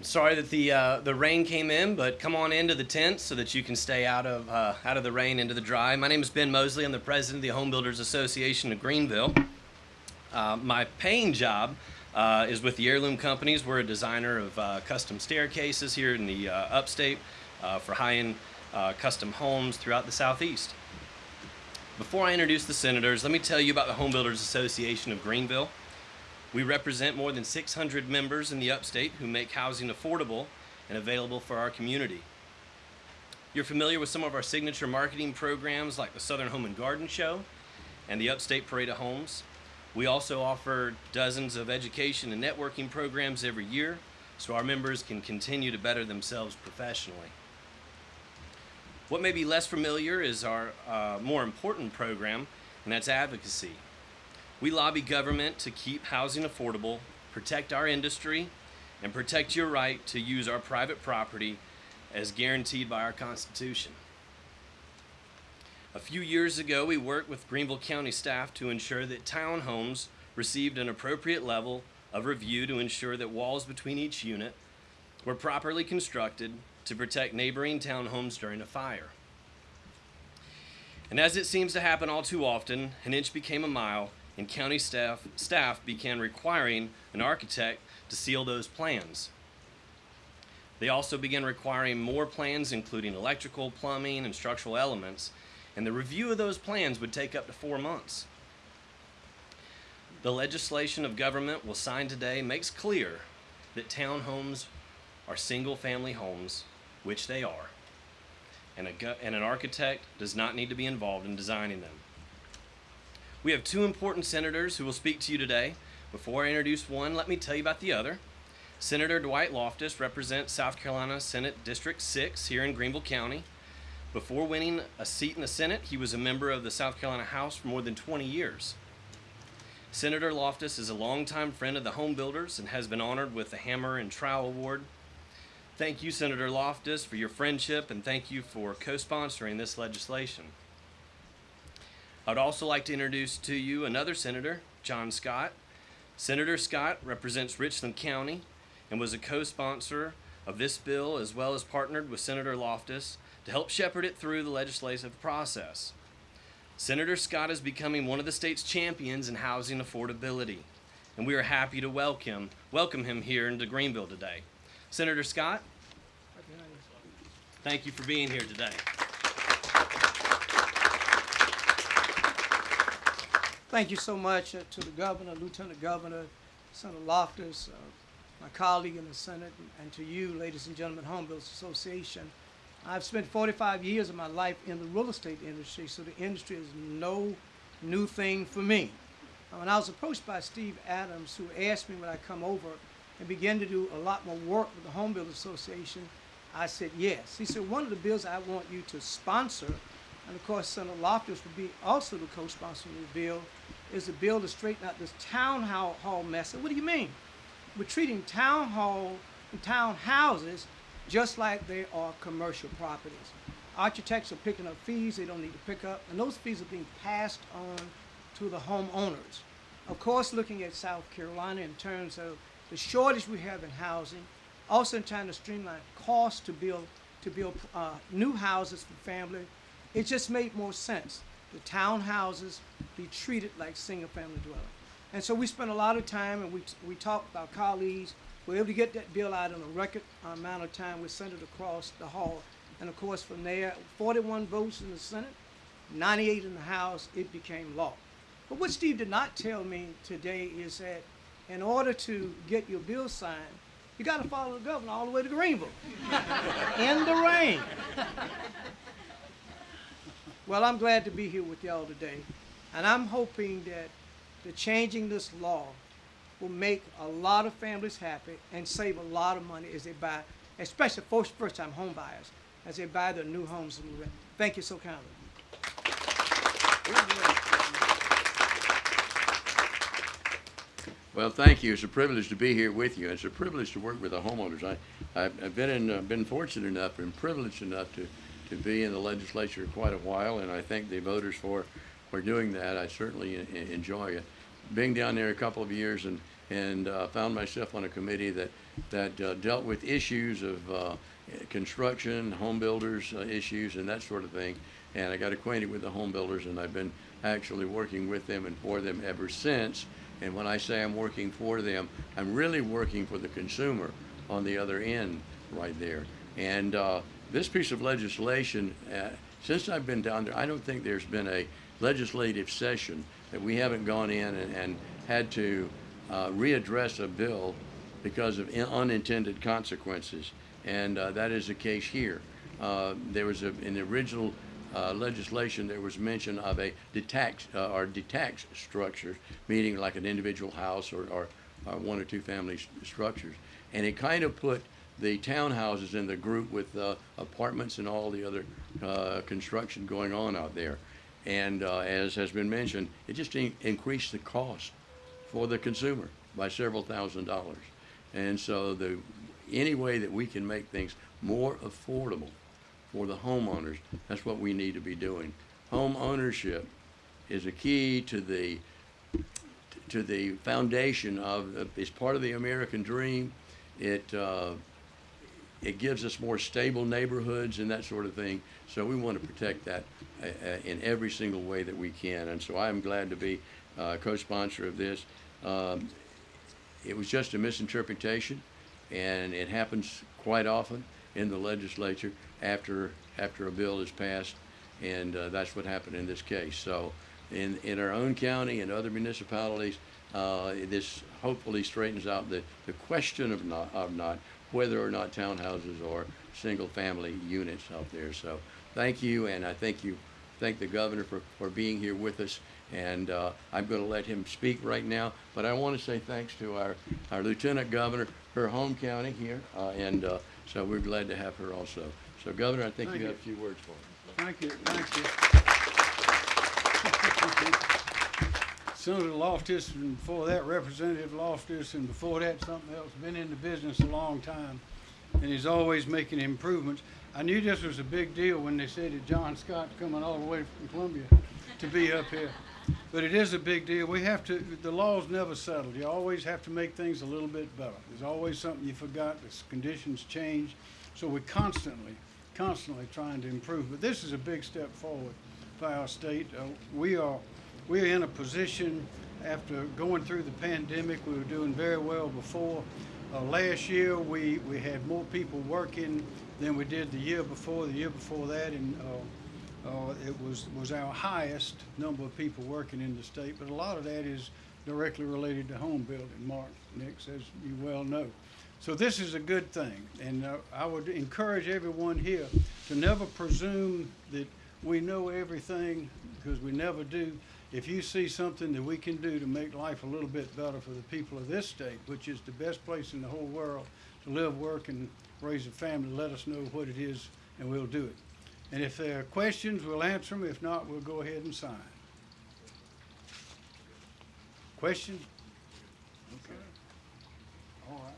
Sorry that the uh, the rain came in, but come on into the tent so that you can stay out of uh, out of the rain into the dry. My name is Ben Mosley. I'm the president of the Home Builders Association of Greenville. Uh, my paying job uh, is with the Heirloom Companies. We're a designer of uh, custom staircases here in the uh, upstate for high-end custom homes throughout the southeast. Before I introduce the senators, let me tell you about the Home Builders Association of Greenville. We represent more than 600 members in the upstate who make housing affordable and available for our community. You're familiar with some of our signature marketing programs like the Southern Home and Garden Show and the Upstate Parade of Homes. We also offer dozens of education and networking programs every year so our members can continue to better themselves professionally. What may be less familiar is our uh, more important program, and that's advocacy. We lobby government to keep housing affordable, protect our industry, and protect your right to use our private property as guaranteed by our Constitution. A few years ago, we worked with Greenville County staff to ensure that townhomes received an appropriate level of review to ensure that walls between each unit were properly constructed to protect neighboring townhomes during a fire. And as it seems to happen all too often, an inch became a mile, and county staff, staff began requiring an architect to seal those plans. They also began requiring more plans, including electrical, plumbing, and structural elements, and the review of those plans would take up to four months. The legislation of government we'll sign today makes clear that townhomes are single family homes, which they are, and, a, and an architect does not need to be involved in designing them. We have two important senators who will speak to you today. Before I introduce one, let me tell you about the other. Senator Dwight Loftis represents South Carolina Senate District 6 here in Greenville County. Before winning a seat in the Senate, he was a member of the South Carolina House for more than 20 years. Senator Loftis is a longtime friend of the home builders and has been honored with the Hammer and Trowel Award. Thank you, Senator Loftis, for your friendship and thank you for co-sponsoring this legislation. I'd also like to introduce to you another senator, John Scott. Senator Scott represents Richland County and was a co-sponsor of this bill as well as partnered with Senator Loftis to help shepherd it through the legislative process. Senator Scott is becoming one of the state's champions in housing affordability, and we are happy to welcome, welcome him here into Greenville today. Senator Scott, thank you for being here today. Thank you so much uh, to the governor, lieutenant governor, Senator Loftis, uh, my colleague in the Senate, and, to you, ladies and gentlemen, Home Builders Association. I've spent 45 years of my life in the real estate industry, so the industry is no new thing for me. When I was approached by Steve Adams, who asked me when I come over and begin to do a lot more work with the Home Builders Association, I said yes. He said, one of the bills I want you to sponsor and of course Senator Loftis would be also the co-sponsor of the bill, is a bill to straighten out this town hall mess. And what do you mean? We're treating town hall and town houses just like they are commercial properties. Architects are picking up fees they don't need to pick up, and those fees are being passed on to the homeowners. Of course, looking at South Carolina in terms of the shortage we have in housing, also in trying to streamline costs to build to build uh, new houses for family it just made more sense. The townhouses be treated like single-family dwelling. And so we spent a lot of time and we, we talked with our colleagues. We were able to get that bill out in a record amount of time. We sent it across the hall. And of course, from there, 41 votes in the Senate, 98 in the House, it became law. But what Steve did not tell me today is that in order to get your bill signed, you got to follow the governor all the way to Greenville in the rain. Well, I'm glad to be here with y'all today. And I'm hoping that the changing this law will make a lot of families happy and save a lot of money as they buy, especially first, first-time home buyers, as they buy their new homes. Thank you so kindly. Well, thank you. It's a privilege to be here with you. It's a privilege to work with the homeowners. I, I've, I've been in, uh, been fortunate enough and privileged enough to to be in the legislature quite a while, and I thank the voters for, for doing that. I certainly enjoy it. Being down there a couple of years and, and uh, found myself on a committee that that uh, dealt with issues of uh, construction, home builders uh, issues, and that sort of thing. And I got acquainted with the home builders, and I've been actually working with them and for them ever since. And when I say I'm working for them, I'm really working for the consumer on the other end right there. And uh, this piece of legislation, uh, since I've been down there, I don't think there's been a legislative session that we haven't gone in and, and had to uh, readdress a bill because of in- unintended consequences. And uh, that is the case here. Uh, there was a, in the original uh, legislation, there was mention of a detached uh, or detached structure, meaning like an individual house or, or, or one or two family structures. And it kind of put the townhouses in the group with uh, apartments and all the other uh, construction going on out there. And uh, as has been mentioned, it just in- increased the cost for the consumer by several thousand dollars. And so the, any way that we can make things more affordable for the homeowners, that's what we need to be doing. Home ownership is a key to the, to the foundation of, it's part of the American dream. It, uh, it gives us more stable neighborhoods and that sort of thing. So we want to protect that uh, uh, in every single way that we can. And so I am glad to be uh, co-sponsor of this. Um, it was just a misinterpretation, and it happens quite often in the legislature after after a bill is passed, and uh, that's what happened in this case. So, in in our own county and other municipalities, uh, this hopefully straightens out the, the question of not of not whether or not townhouses or single family units out there. So, thank you, and I thank you thank the governor for, for being here with us. And uh, I'm going to let him speak right now. But I want to say thanks to our, our lieutenant governor, her home county here. Uh, and uh, so we're glad to have her also. So, Governor, I think you you. have a few words for us. Thank you, thank you. Senator Loftis, and before that Representative Loftis, and before that something else, been in the business a long time, and he's always making improvements. I knew this was a big deal when they said that John Scott's coming all the way from Columbia to be up here. But it is a big deal. We have to, the law's never settled. You always have to make things a little bit better. There's always something you forgot, the conditions change. So we're constantly, constantly trying to improve. But this is a big step forward for our state. Uh, we are, we are in a position after going through the pandemic, we were doing very well before. Uh, last year, we, we had more people working than we did the year before, the year before that, and uh, uh, it was, was our highest number of people working in the state. But a lot of that is directly related to home building, Mark Nix, as you well know. So this is a good thing, and uh, I would encourage everyone here to never presume that we know everything, because we never do. If you see something that we can do to make life a little bit better for the people of this state, which is the best place in the whole world to live, work, and raise a family, let us know what it is, and we'll do it. And if there are questions, we'll answer them. If not, we'll go ahead and sign. Question? Okay. All right.